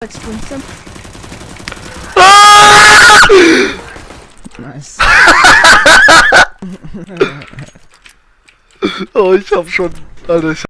Holzpunze. Ah! Nice. Oh, ich hab schon. Alter, ich